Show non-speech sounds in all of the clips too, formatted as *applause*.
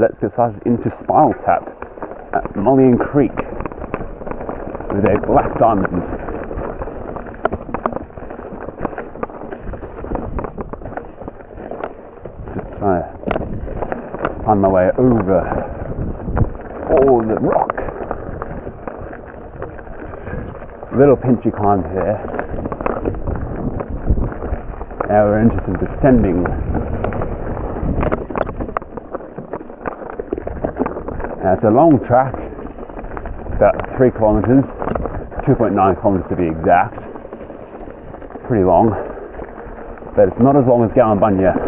let's get started into Spinal Tap at Mullion Creek with a black diamond. Just trying to find my way over all the rock. Little pinchy climb here. Now we're into some descending Now it's a long track, about three kilometres, 2.9 kilometres to be exact. It's pretty long, but it's not as long as Gallinumbanya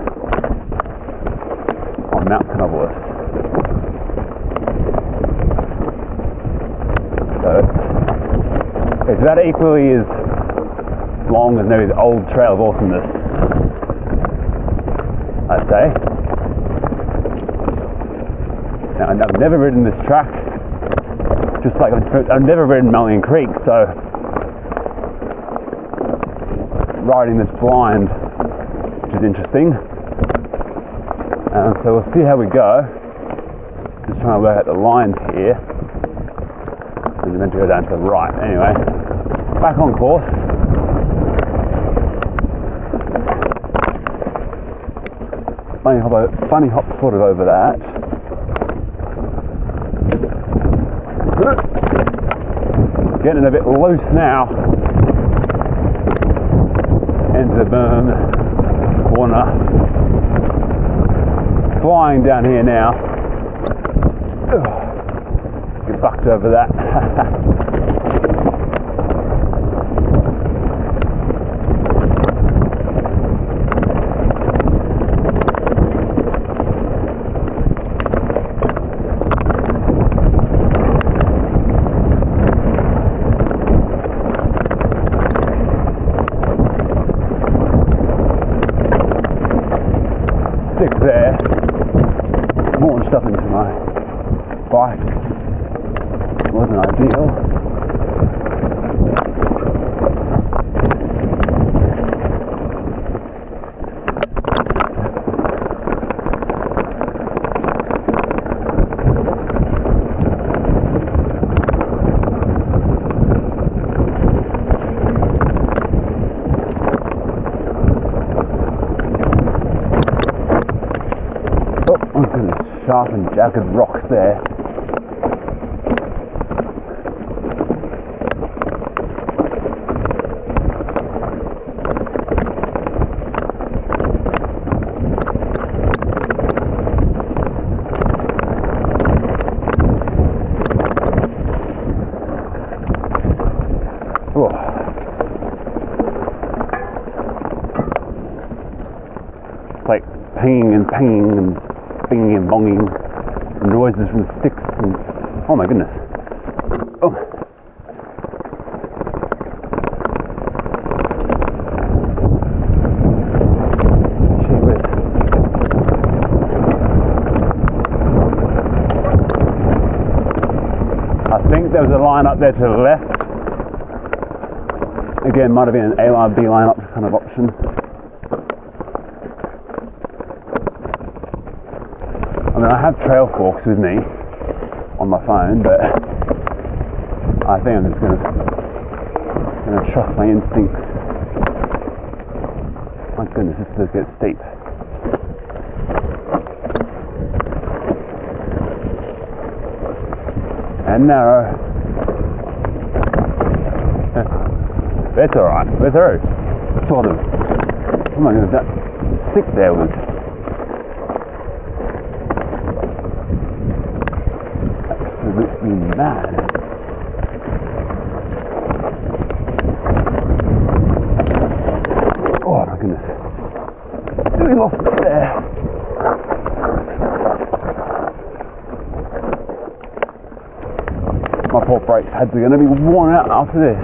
on Mount Canobolas. So it's, it's about equally as long as maybe the old Trail of Awesomeness, I'd say. I've never ridden this track, just like I've never ridden Mullion Creek, so riding this blind, which is interesting. Um, so we'll see how we go. Just trying to work out the lines here. And meant to go down to the right. Anyway, back on course. Bunny hop, bunny hop sort of over that. Getting a bit loose now. Into the berm corner. Flying down here now. Get bucked over that. *laughs* sharp jagged rocks there. Like pinging and pinging and binging and bonging, noises from sticks, and oh my goodness. Oh. I think there was a line up there to the left. Again, might have been an A line, B line up kind of option. Mean, I have trail forks with me on my phone, but I think I'm just gonna gonna trust my instincts. My goodness, this does get steep. And narrow. That's alright, we're through. Sort of. Oh my goodness, that stick there was mad. Oh my goodness. We lost it there. My poor brake pads are going to be worn out after this.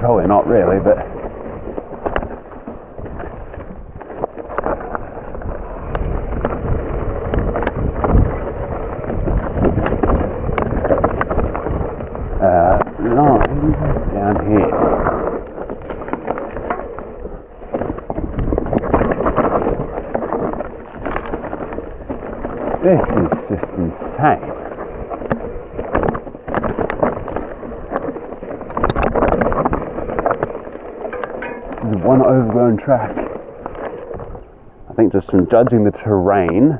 Probably not really, but insane. This is one overgrown track. I think just from judging the terrain,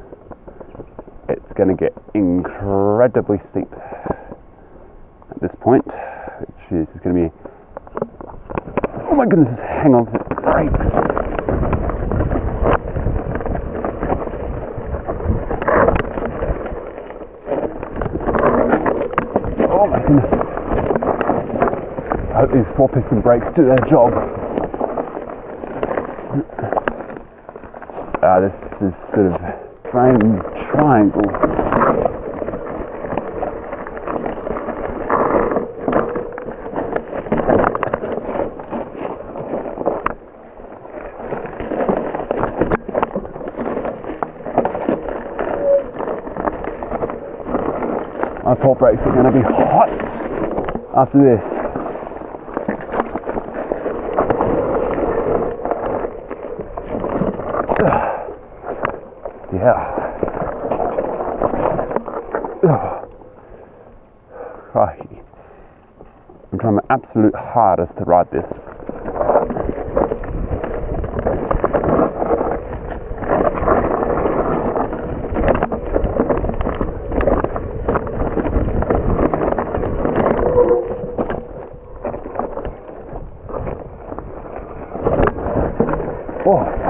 it's going to get incredibly steep at this point, which is going to be. Oh my goodness, hang on to the brakes. Oh my goodness. I hope these four piston brakes do their job. Ah, this is sort of frame triangle. My port brakes are going to be hot after this. Yeah. Oh. Crikey. I'm trying my absolute hardest to ride this. Oh.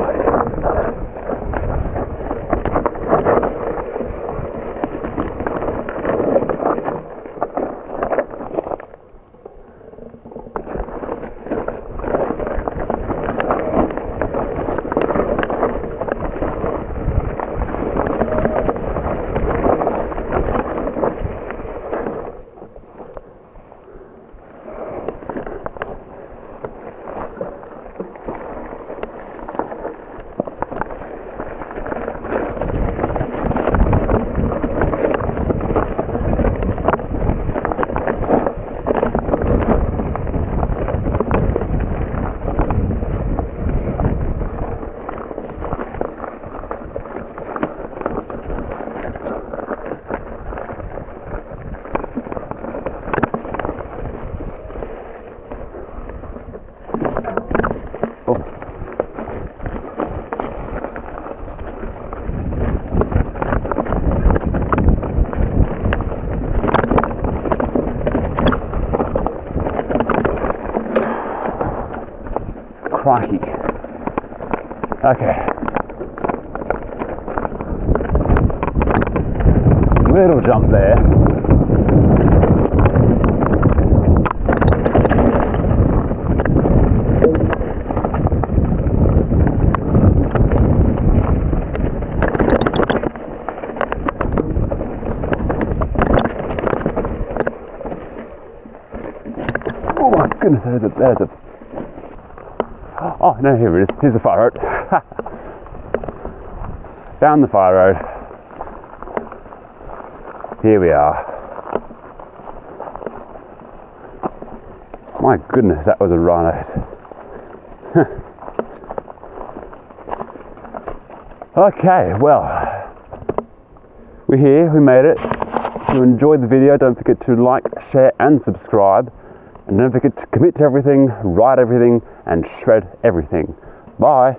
Oh. Crikey. Okay. Little jump there. Oh my goodness, there's a, there's a. Oh no, here it is. Here's the fire road. Down the fire road. Here we are. My goodness, that was a ride. *laughs* okay, well, we're here, we made it. If you enjoyed the video, don't forget to like, share, and subscribe. And don't forget to commit to everything, write everything, and shred everything. Bye.